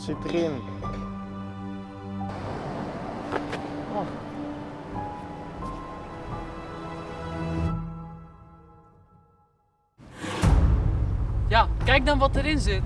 Zit erin? Oh. Ja, kijk dan wat erin zit.